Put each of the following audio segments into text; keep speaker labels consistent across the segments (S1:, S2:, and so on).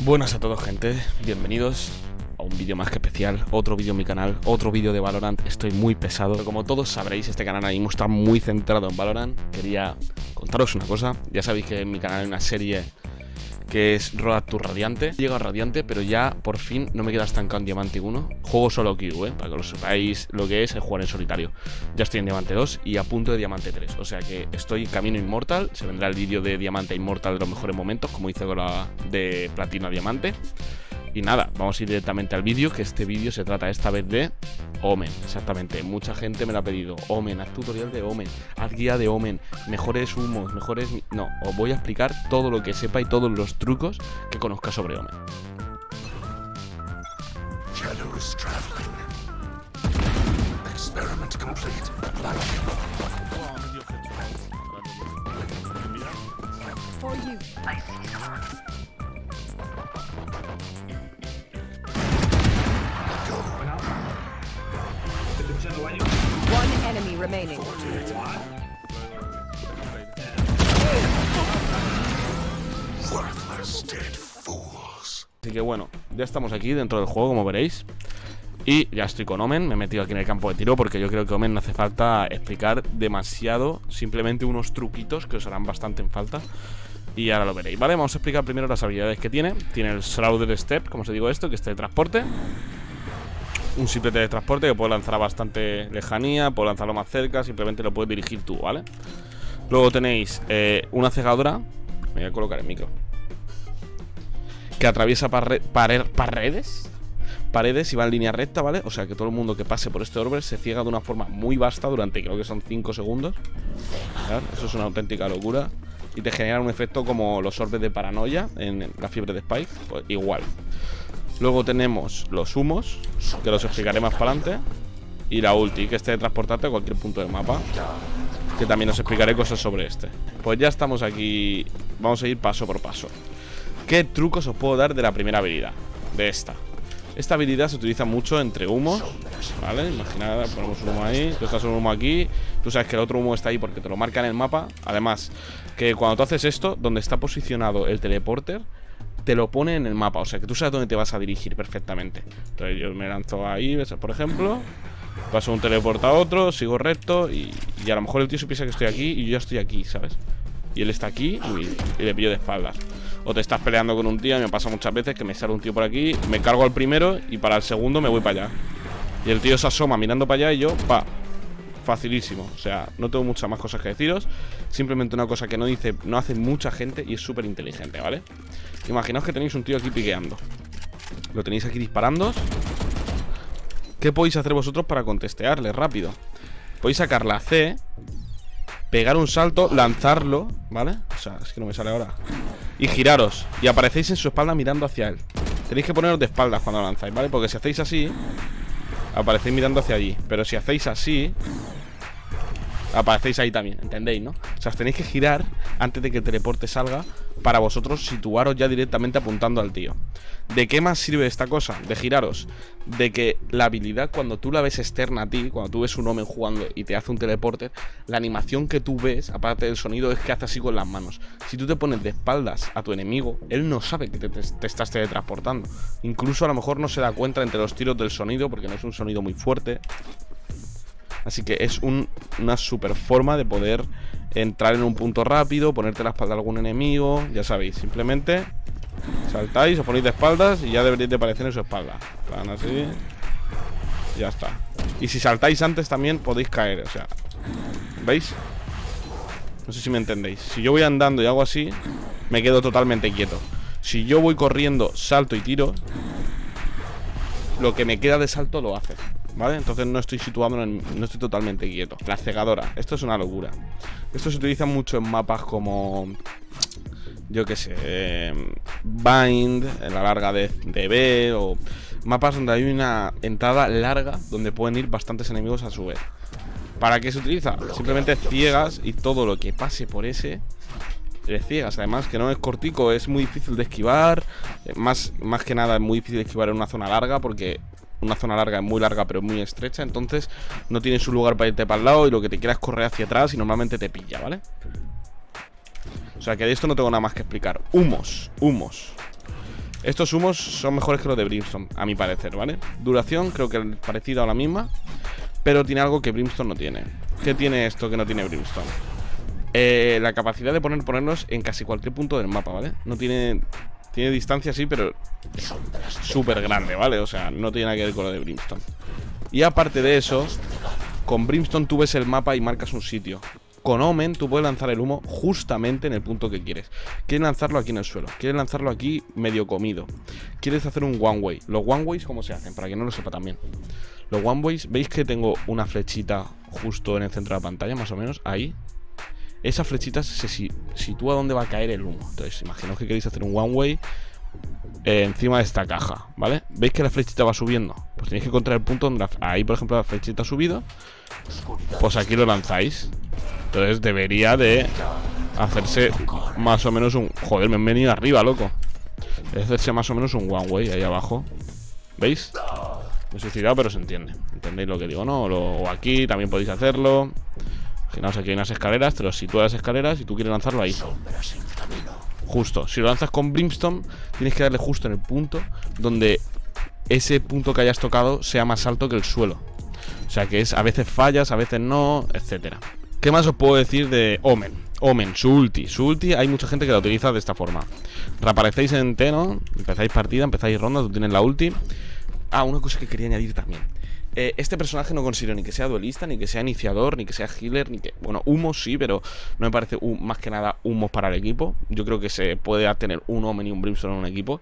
S1: Buenas a todos gente, bienvenidos a un vídeo más que especial, otro vídeo en mi canal, otro vídeo de Valorant, estoy muy pesado, pero como todos sabréis este canal ahora mismo está muy centrado en Valorant, quería contaros una cosa, ya sabéis que en mi canal hay una serie que es Road to Radiante. Llego a Radiante, pero ya por fin no me queda estancado en Diamante 1. Juego solo Q, ¿eh? para que lo sepáis lo que es el jugar en solitario. Ya estoy en Diamante 2 y a punto de Diamante 3. O sea que estoy camino inmortal. Se vendrá el vídeo de Diamante Inmortal de los mejores momentos, como hice con la de Platino a Diamante. Y nada, vamos a ir directamente al vídeo, que este vídeo se trata esta vez de Omen, exactamente. Mucha gente me lo ha pedido. Omen, haz tutorial de Omen, haz guía de Omen, mejores humos, mejores... No, os voy a explicar todo lo que sepa y todos los trucos que conozca sobre Omen.
S2: Remaining.
S1: Así que bueno, ya estamos aquí dentro del juego, como veréis. Y ya estoy con Omen, me he metido aquí en el campo de tiro porque yo creo que Omen no hace falta explicar demasiado, simplemente unos truquitos que os harán bastante en falta. Y ahora lo veréis, ¿vale? Vamos a explicar primero las habilidades que tiene. Tiene el Shrouded Step, como os digo esto, que es de transporte. Un simple de transporte que puede lanzar a bastante lejanía, puede lanzarlo más cerca, simplemente lo puedes dirigir tú, ¿vale? Luego tenéis eh, una cegadora. Me voy a colocar el micro que atraviesa paredes paredes y va en línea recta, ¿vale? O sea que todo el mundo que pase por este orbe se ciega de una forma muy vasta durante creo que son 5 segundos. Eso es una auténtica locura. Y te genera un efecto como los orbes de paranoia en la fiebre de Spike. Pues igual. Luego tenemos los humos, que los explicaré más para adelante. Y la ulti, que este de transportarte a cualquier punto del mapa. Que también os explicaré cosas sobre este. Pues ya estamos aquí. Vamos a ir paso por paso. ¿Qué trucos os puedo dar de la primera habilidad? De esta Esta habilidad se utiliza mucho entre humos ¿Vale? Imaginad, ponemos un humo ahí Tú estás un humo aquí Tú sabes que el otro humo está ahí porque te lo marca en el mapa Además, que cuando tú haces esto Donde está posicionado el teleporter te lo pone en el mapa, o sea que tú sabes dónde te vas a dirigir perfectamente Entonces yo me lanzo ahí, por ejemplo Paso un teleporte a otro, sigo recto y, y, a lo mejor el tío se piensa que estoy aquí y yo ya estoy aquí, ¿sabes? Y él está aquí y le pillo de espaldas o te estás peleando con un tío, me pasa muchas veces que me sale un tío por aquí, me cargo al primero y para el segundo me voy para allá. Y el tío se asoma mirando para allá y yo, pa, facilísimo. O sea, no tengo muchas más cosas que deciros. Simplemente una cosa que no dice, no hace mucha gente y es súper inteligente, ¿vale? Imaginaos que tenéis un tío aquí piqueando. Lo tenéis aquí disparando. ¿Qué podéis hacer vosotros para contestearle rápido? Podéis sacar la C pegar un salto, lanzarlo, ¿vale? O sea, es que no me sale ahora. Y giraros. Y aparecéis en su espalda mirando hacia él. Tenéis que poneros de espaldas cuando lanzáis, ¿vale? Porque si hacéis así, aparecéis mirando hacia allí. Pero si hacéis así, aparecéis ahí también, ¿entendéis, no? O sea, os tenéis que girar antes de que el teleporte salga para vosotros situaros ya directamente apuntando al tío. ¿De qué más sirve esta cosa? De giraros. De que la habilidad, cuando tú la ves externa a ti, cuando tú ves un hombre jugando y te hace un teleporte, la animación que tú ves, aparte del sonido, es que hace así con las manos. Si tú te pones de espaldas a tu enemigo, él no sabe que te, te estás teletransportando. Incluso a lo mejor no se da cuenta entre los tiros del sonido, porque no es un sonido muy fuerte. Así que es una super forma de poder entrar en un punto rápido, ponerte la espalda a algún enemigo, ya sabéis, simplemente saltáis, os ponéis de espaldas y ya deberéis de aparecer en su espalda. Plan así. Ya está. Y si saltáis antes también podéis caer, o sea, ¿veis? No sé si me entendéis. Si yo voy andando y hago así, me quedo totalmente quieto. Si yo voy corriendo, salto y tiro, lo que me queda de salto lo hace. ¿Vale? Entonces no estoy situado, en, no estoy totalmente quieto. La cegadora, esto es una locura. Esto se utiliza mucho en mapas como Yo qué sé eh, Bind, en la larga de, de B O mapas donde hay una entrada larga Donde pueden ir bastantes enemigos a su vez. ¿Para qué se utiliza? Simplemente ciegas y todo lo que pase por ese le ciegas, además que no es cortico, es muy difícil de esquivar. Más, más que nada es muy difícil de esquivar en una zona larga porque una zona larga es muy larga pero muy estrecha, entonces no tienes un lugar para irte para el lado y lo que te quieras correr hacia atrás y normalmente te pilla, ¿vale? O sea que de esto no tengo nada más que explicar. Humos, humos. Estos humos son mejores que los de Brimstone, a mi parecer, ¿vale? Duración creo que es parecida a la misma, pero tiene algo que Brimstone no tiene. ¿Qué tiene esto que no tiene Brimstone? Eh, la capacidad de poner, ponernos en casi cualquier punto del mapa, ¿vale? No tiene... Tiene distancia, sí, pero súper grande, ¿vale? O sea, no tiene nada que ver con lo de Brimstone. Y aparte de eso, con Brimstone tú ves el mapa y marcas un sitio. Con Omen tú puedes lanzar el humo justamente en el punto que quieres. Quieres lanzarlo aquí en el suelo. Quieres lanzarlo aquí medio comido. Quieres hacer un one way. Los one ways, ¿cómo se hacen? Para que no lo sepa también. Los one ways, ¿veis que tengo una flechita justo en el centro de la pantalla, más o menos? Ahí. Esa flechita se sitúa donde va a caer el humo. Entonces, imaginaos que queréis hacer un one way eh, encima de esta caja, ¿vale? ¿Veis que la flechita va subiendo? Pues tenéis que encontrar el punto donde ahí, por ejemplo, la flechita ha subido. Pues aquí lo lanzáis. Entonces debería de hacerse más o menos un... Joder, me han venido arriba, loco. Debe hacerse más o menos un one way ahí abajo. ¿Veis? Me he suicidado, pero se entiende. ¿Entendéis lo que digo, no? O aquí también podéis hacerlo. Imaginaos aquí hay unas escaleras, te lo sitúas las escaleras y tú quieres lanzarlo ahí. Justo. Si lo lanzas con Brimstone, tienes que darle justo en el punto donde ese punto que hayas tocado sea más alto que el suelo. O sea que es a veces fallas, a veces no, etcétera. ¿Qué más os puedo decir de Omen? Omen, su ulti. Su ulti hay mucha gente que la utiliza de esta forma. Reaparecéis en Teno, empezáis partida, empezáis ronda, tú tienes la ulti. Ah, una cosa que quería añadir también. Eh, este personaje no considero ni que sea duelista, ni que sea iniciador, ni que sea healer, ni que... Bueno, humo sí, pero no me parece más que nada humo para el equipo. Yo creo que se puede tener un Omen y un Brimstone en un equipo.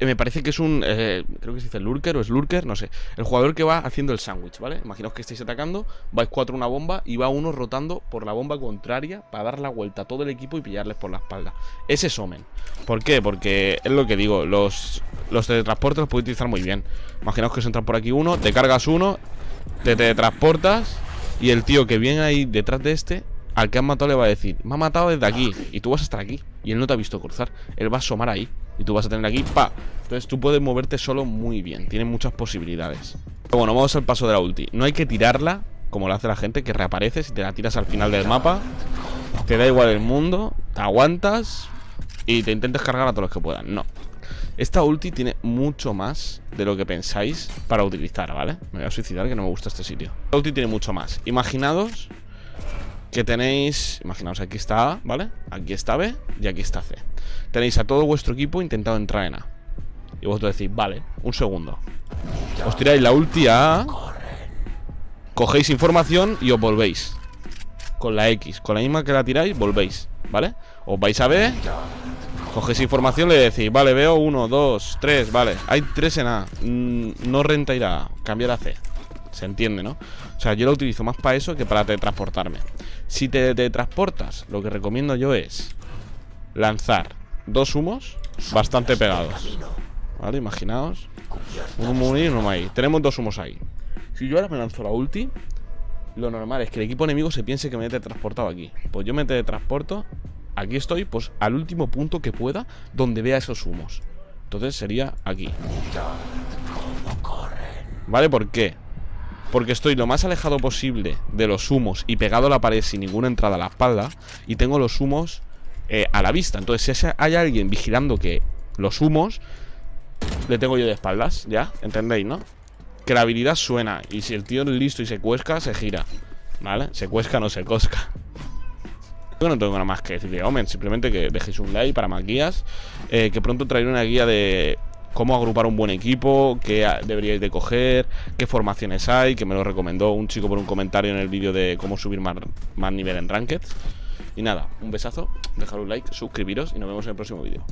S1: Eh, me parece que es un, eh, creo que se dice lurker o es lurker, no sé. El jugador que va haciendo el sándwich, ¿vale? Imaginaos que estáis atacando, vais cuatro una bomba y va uno rotando por la bomba contraria para dar la vuelta a todo el equipo y pillarles por la espalda. Ese es Omen. ¿Por qué? Porque es lo que digo, los, los teletransportes los puedes utilizar muy bien. Imaginaos que se entran por aquí uno, te cargas uno, te teletransportas y el tío que viene ahí detrás de este al que han matado le va a decir, me ha matado desde aquí y tú vas a estar aquí y él no te ha visto cruzar, él va a asomar ahí y tú vas a tener aquí, pa. Entonces tú puedes moverte solo muy bien, tiene muchas posibilidades. Pero bueno, vamos al paso de la ulti. No hay que tirarla como lo hace la gente, que reapareces y te la tiras al final del mapa. Te da igual el mundo, te aguantas y te intentes cargar a todos los que puedan. No. Esta ulti tiene mucho más de lo que pensáis para utilizar, ¿vale? Me voy a suicidar que no me gusta este sitio. La ulti tiene mucho más. Imaginados que tenéis, imaginaos, aquí está A, ¿vale? Aquí está B y aquí está C. Tenéis a todo vuestro equipo intentado entrar en A. Y vosotros decís, vale, un segundo. Os tiráis la ulti a A, cogéis información y os volvéis. Con la X, con la misma que la tiráis, volvéis, ¿vale? Os vais a B, cogéis información, le decís, vale, veo uno, dos, tres, vale. Hay tres en A, mm, no renta ir a A, cambiar a C. Se entiende, ¿no? O sea, yo lo utilizo más para eso que para teletransportarme. Si te teletransportas, lo que recomiendo yo es lanzar dos humos bastante pegados. ¿Vale? Imaginaos. Un humo y uno ahí. Tenemos dos humos ahí. Si yo ahora me lanzo la ulti, lo normal es que el equipo enemigo se piense que me he teletransportado aquí. Pues yo me teletransporto. Aquí estoy, pues al último punto que pueda, donde vea esos humos. Entonces sería aquí. ¿Vale? ¿Por qué? Porque estoy lo más alejado posible de los humos y pegado a la pared sin ninguna entrada a la espalda. Y tengo los humos eh, a la vista. Entonces, si hay alguien vigilando que los humos le tengo yo de espaldas, ¿ya? ¿Entendéis, no? Que la habilidad suena. Y si el tío es listo y se cuesca, se gira. ¿Vale? Se cuesca, no se cosca. Yo no tengo nada más que decir de Omen, simplemente que dejéis un like para más guías. Eh, que pronto traeré una guía de cómo agrupar un buen equipo, qué deberíais de coger, qué formaciones hay, que me lo recomendó un chico por un comentario en el vídeo de cómo subir más, más nivel en Ranked. Y nada, un besazo, dejad un like, suscribiros y nos vemos en el próximo vídeo.